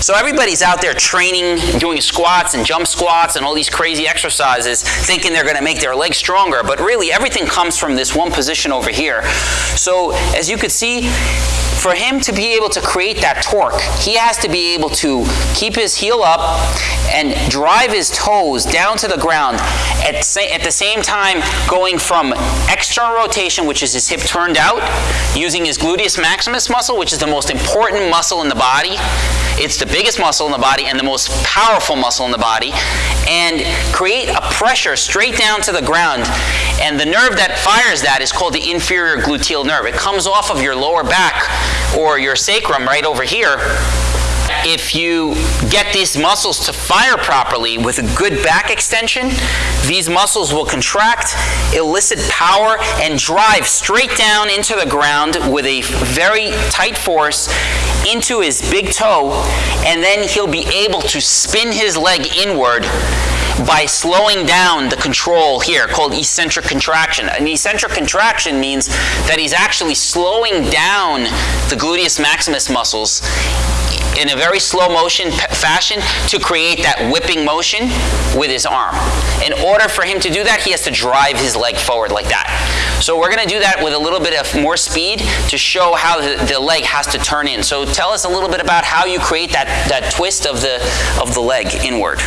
So everybody's out there training, doing squats and jump squats and all these crazy exercises, thinking they're gonna make their legs stronger, but really everything comes from this one position over here. So as you could see, for him to be able to create that torque, he has to be able to keep his heel up and drive his toes down to the ground at, at the same time going from external rotation, which is his hip turned out, using his gluteus maximus muscle, which is the most important muscle in the body. It's the biggest muscle in the body and the most powerful muscle in the body, and create a pressure straight down to the ground. And the nerve that fires that is called the inferior gluteal nerve. It comes off of your lower back or your sacrum right over here if you get these muscles to fire properly with a good back extension, these muscles will contract, elicit power, and drive straight down into the ground with a very tight force into his big toe, and then he'll be able to spin his leg inward by slowing down the control here called eccentric contraction. An eccentric contraction means that he's actually slowing down the gluteus maximus muscles in a very slow motion fashion to create that whipping motion with his arm. In order for him to do that, he has to drive his leg forward like that. So we're going to do that with a little bit of more speed to show how the, the leg has to turn in. So tell us a little bit about how you create that, that twist of the, of the leg inward.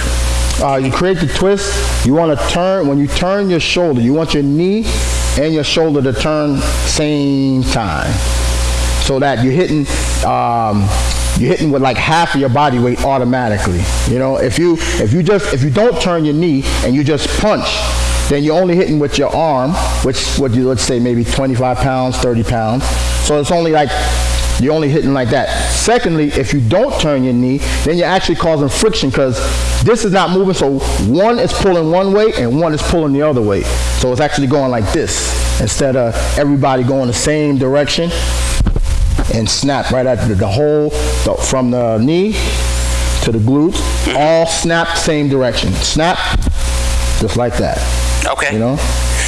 Uh, you create the twist. You want to turn, when you turn your shoulder, you want your knee and your shoulder to turn same time. So that you're hitting um, you're hitting with like half of your body weight automatically. You know, if you if you just if you don't turn your knee and you just punch, then you're only hitting with your arm, which would you let's say maybe 25 pounds, 30 pounds. So it's only like you're only hitting like that. Secondly, if you don't turn your knee, then you're actually causing friction because this is not moving. So one is pulling one way and one is pulling the other way. So it's actually going like this instead of everybody going the same direction and snap right at the, the whole, the, from the knee to the glutes, mm-hmm. all snap same direction. Snap, just like that. Okay. You know?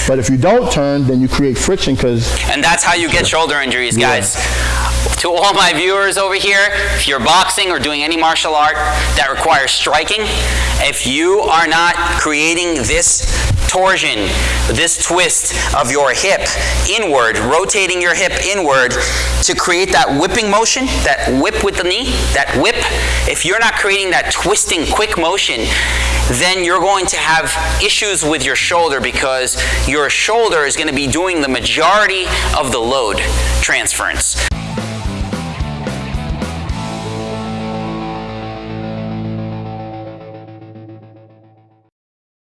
But if you don't turn, then you create friction because... And that's how you get shoulder injuries, guys. Yeah. To all my viewers over here, if you're boxing or doing any martial art that requires striking, if you are not creating this torsion, this twist of your hip inward, rotating your hip inward to create that whipping motion, that whip with the knee, that whip. If you're not creating that twisting quick motion, then you're going to have issues with your shoulder because your shoulder is going to be doing the majority of the load transference.